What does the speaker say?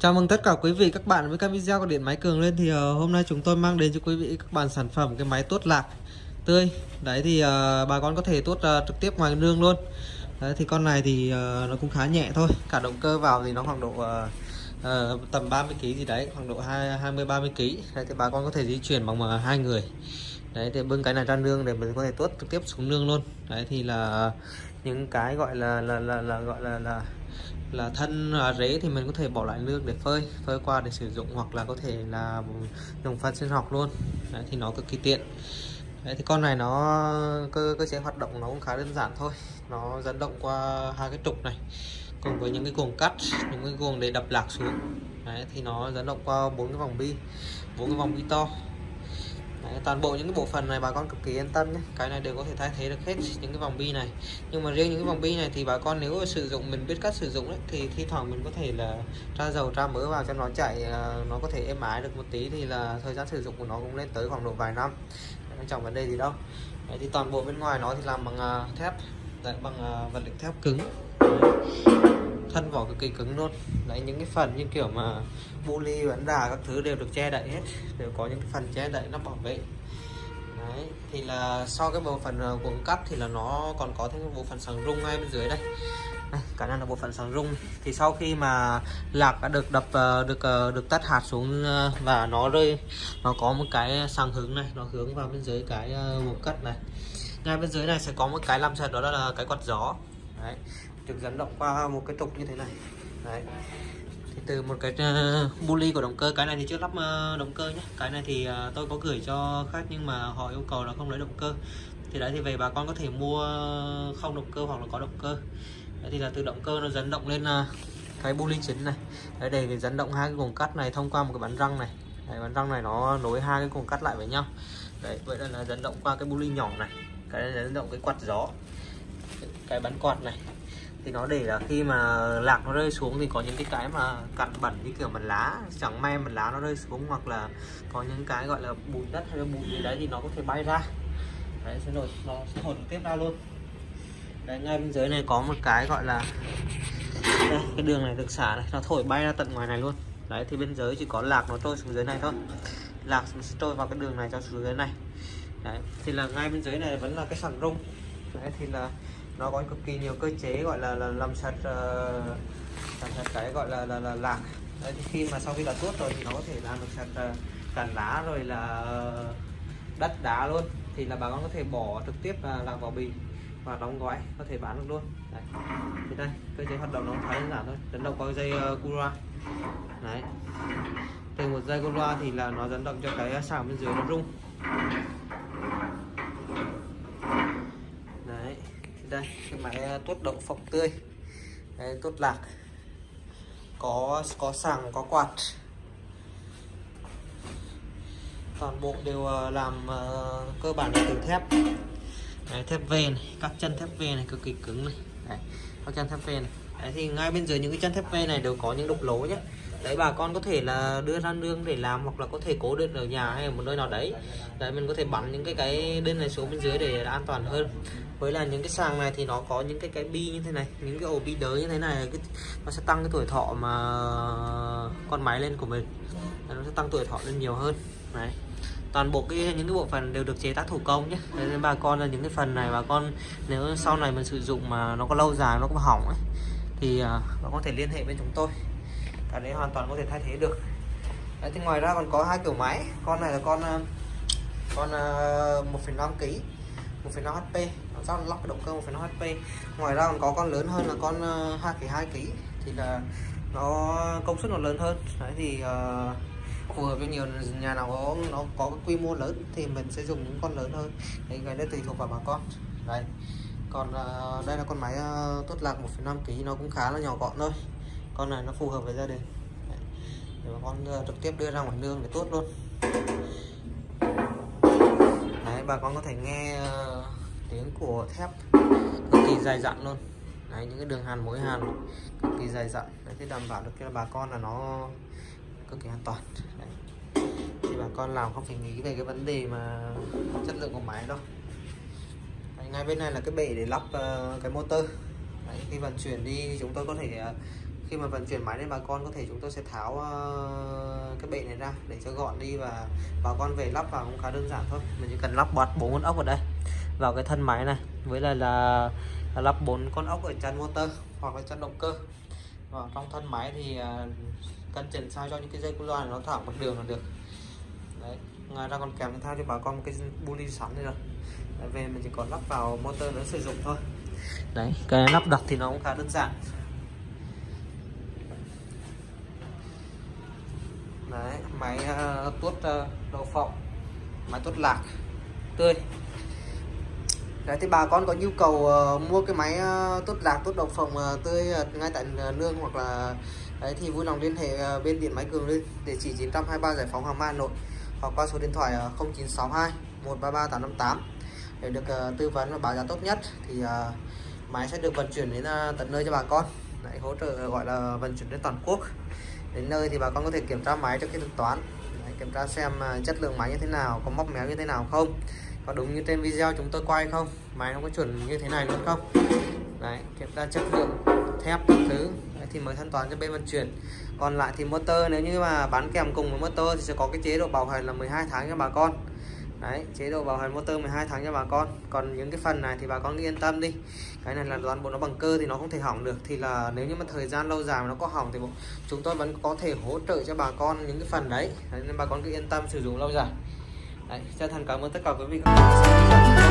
Chào mừng tất cả quý vị các bạn với các video của điện máy cường lên. Thì uh, hôm nay chúng tôi mang đến cho quý vị các bạn sản phẩm cái máy tuốt lạc tươi. Đấy thì uh, bà con có thể tuốt uh, trực tiếp ngoài nương luôn. Đấy thì con này thì uh, nó cũng khá nhẹ thôi. Cả động cơ vào thì nó khoảng độ uh, uh, tầm 30 kg gì đấy khoảng độ 20 30 kg đấy thì bà con có thể di chuyển bằng uh, hai người. Đấy thì bưng cái này ra nương để mình có thể tuốt trực tiếp xuống nương luôn. Đấy thì là những cái gọi là là là, là gọi là là là thân là rễ thì mình có thể bỏ lại nước để phơi phơi qua để sử dụng hoặc là có thể là dùng phân sinh học luôn. Đấy, thì nó cực kỳ tiện. Đấy, thì con này nó cơ cơ chế hoạt động nó cũng khá đơn giản thôi. Nó dẫn động qua hai cái trục này cùng với những cái cuồng cắt những cái cuồng để đập lạc xuống. Đấy, thì nó dẫn động qua bốn cái vòng bi bốn cái vòng bi to. Đấy, toàn bộ những cái bộ phận này bà con cực kỳ yên tâm nhé. Cái này đều có thể thay thế được hết những cái vòng bi này. Nhưng mà riêng những cái vòng bi này thì bà con nếu sử dụng mình biết cách sử dụng ấy, thì thi thoảng mình có thể là tra dầu tra mỡ vào cho nó chạy à, nó có thể êm ái được một tí thì là thời gian sử dụng của nó cũng lên tới khoảng độ vài năm. Không chẳng vấn đề gì đâu. Đấy, thì toàn bộ bên ngoài nó thì làm bằng à, thép. Đấy, bằng à, vật liệu thép cứng. Đấy thân vỏ cực kỳ cứng luôn. Đấy những cái phần như kiểu mà bu ly bắn đà các thứ đều được che đậy hết đều có những cái phần che đậy nó bảo vệ. Đấy thì là sau cái bộ phận ờ, cuộn cắt thì là nó còn có thêm bộ phận sàng rung ngay bên dưới đây. Đây, cả là bộ phận sàng rung. Thì sau khi mà lạc đã được đập ờ, được ờ, được tắt hạt xuống và nó rơi nó có một cái sàng hướng này nó hướng vào bên dưới cái buồng cắt này. Ngay bên dưới này sẽ có một cái làm sạch đó là cái quạt gió. Đấy được dẫn động qua một cái trục như thế này. Đấy. Thì từ một cái uh, bully của động cơ cái này thì chưa lắp uh, động cơ nhé. Cái này thì uh, tôi có gửi cho khách nhưng mà họ yêu cầu là không lấy động cơ. Thì đấy thì về bà con có thể mua không động cơ hoặc là có động cơ. Đấy thì là từ động cơ nó dẫn động lên uh, cái bully chính này. Đấy để dẫn động hai cái cuồng cắt này thông qua một cái bắn răng này. Đấy, bắn răng này nó nối hai cái cuồng cắt lại với nhau. Đấy vậy là dẫn động qua cái bully nhỏ này. Cái này dẫn động cái quạt gió. Cái bắn quạt này thì nó để là khi mà lạc nó rơi xuống thì có những cái cái mà cặn bẩn như kiểu mặt lá chẳng may mặt lá nó rơi xuống hoặc là có những cái gọi là bùn đất hay là bụi gì đấy thì nó có thể bay ra. Đấy sẽ rồi nó sẽ hồn tiếp ra luôn. Đấy ngay bên dưới này có một cái gọi là đây, cái đường này được xả này nó thổi bay ra tận ngoài này luôn. Đấy thì bên dưới chỉ có lạc nó trôi xuống dưới này thôi. Lạc sẽ trôi vào cái đường này cho xuống dưới này. Đấy thì là ngay bên dưới này vẫn là cái sàn rung. Đấy thì là nó có cực kỳ nhiều cơ chế gọi là, là làm sạch uh, làm sạch cái gọi là là, là lạc. Đấy, thì khi mà sau khi đã tuốt rồi thì nó có thể làm được sạch ờ, uh, cản lá rồi là đất đá luôn. Thì là bà con có thể bỏ trực tiếp là lạc vào bì và đóng gói có thể bán được luôn. Đấy. thì đây cơ chế hoạt động nó khá đơn giản thôi dẫn động qua dây uh, cura. Đấy. Từ một dây cura thì là nó dẫn động cho cái xào bên dưới nó rung. Đây cái máy à, tuốt đậu phộng tươi. Đấy, tuốt lạc. Có có sàng có quạt. Toàn bộ đều à, làm uh, cơ bản là từ thép. Đấy, thép về này các chân thép về này cực kỳ cứng này. Đấy, các chân thép về này. Đấy, thì ngay bên dưới những cái chân thép ve này đều có những đục lỗ nhé đấy bà con có thể là đưa ra nương để làm hoặc là có thể cố định ở nhà hay ở một nơi nào đấy. Đấy mình có thể bắn những cái cái đơn này xuống bên dưới để an toàn hơn. Với là những cái sàng này thì nó có những cái cái bi như thế này những cái ổ bi đới như thế này cái, nó sẽ tăng cái tuổi thọ mà con máy lên của mình. Nó sẽ tăng tuổi thọ lên nhiều hơn. Này toàn bộ cái những cái bộ phận đều được chế tác thủ công nhé. Nên bà con là những cái phần này bà con nếu sau này mình sử dụng mà nó có lâu dài nó có hỏng ấy thì à, nó có thể liên hệ bên chúng tôi cái đấy hoàn toàn có thể thay thế được. Đấy, thì ngoài ra còn có hai kiểu máy. Con này là con ờ, con uh, 1,5 kg 1,5 HP nó giao lắp cái động cơ 1,5 HP ngoài ra còn có con lớn hơn là con uh, 2,2 kg thì là nó công suất nó lớn hơn. Đấy thì uh, phù hợp với nhiều nhà nào có nó có cái quy mô lớn thì mình sẽ dùng những con lớn hơn. Đấy cái đấy tùy thuộc vào bà con. Đây còn uh, đây là con máy uh, tốt lạc 1,5 kg nó cũng khá là nhỏ gọn thôi con này nó phù hợp với gia đình. Đấy. để bà con ờ, trực tiếp đưa ra ngoài nương để tốt luôn. Đấy bà con có thể nghe uh, tiếng của thép cực kỳ dài dặn luôn. Đấy những cái đường hàn mối hàn cực kỳ dài dặn. Đấy thì đảm bảo được cho bà con là nó cực kỳ an toàn. Đấy. thì bà con làm không phải nghĩ về cái vấn đề mà chất lượng của máy đâu. Ngay bên này là cái bể để lắp uh, cái motor. Đấy, khi vận chuyển đi chúng tôi có thể uh, khi mà vận chuyển máy đến bà con có thể chúng tôi sẽ tháo uh, cái bệ này ra để cho gọn đi và bà con về lắp vào cũng khá đơn giản thôi. Mình chỉ cần lắp bọt bốn con ốc vào đây vào cái thân máy này với lại là, là lắp bốn con ốc ở chân motor hoặc là chân động cơ. Và trong thân máy thì uh, cân chỉnh sao cho những cái dây cu loa này nó thẳng một đường là được. Đấy ngoài ra còn kèm theo cho bà con một cái bu sẵn đây rồi. Đấy, về mình chỉ còn lắp vào motor nó sử dụng thôi. Đấy cái lắp đặt thì nó cũng khá đơn giản đấy máy uh, tuốt uh, đậu phộng máy tuốt lạc tươi. Đấy thì bà con có nhu cầu uh, mua cái máy uh, tốt lạc tốt đậu phộng uh, tươi uh, ngay tại uh, nương hoặc là đấy thì vui lòng liên hệ uh, bên điện máy cường lên địa chỉ 923 giải phóng hoàng mai hà nội hoặc qua số điện thoại uh, 0962 133 858 để được uh, tư vấn và báo giá tốt nhất. Thì uh, máy sẽ được vận chuyển đến uh, tận nơi cho bà con. Lại hỗ trợ gọi là vận chuyển đến toàn quốc đến nơi thì bà con có thể kiểm tra máy trước khi thực toán. Đấy, kiểm tra xem à, chất lượng máy như thế nào có móc méo như thế nào không có đúng như trên video chúng tôi quay không máy nó có chuẩn như thế này luôn không. Đấy kiểm tra chất lượng thép các thứ. Đấy, thì mới thanh toán cho bên vận chuyển. Còn lại thì motor nếu như mà bán kèm cùng với motor thì sẽ có cái chế độ bảo hành là 12 tháng cho bà con đấy chế độ bảo hành motor 12 tháng cho bà con. Còn những cái phần này thì bà con cứ yên tâm đi. Cái này là toàn bộ nó bằng cơ thì nó không thể hỏng được. Thì là nếu như mà thời gian lâu dài mà nó có hỏng thì chúng tôi vẫn có thể hỗ trợ cho bà con những cái phần đấy, đấy nên bà con cứ yên tâm sử dụng lâu dài. Đấy chân thành cảm ơn tất cả quý vị. các bạn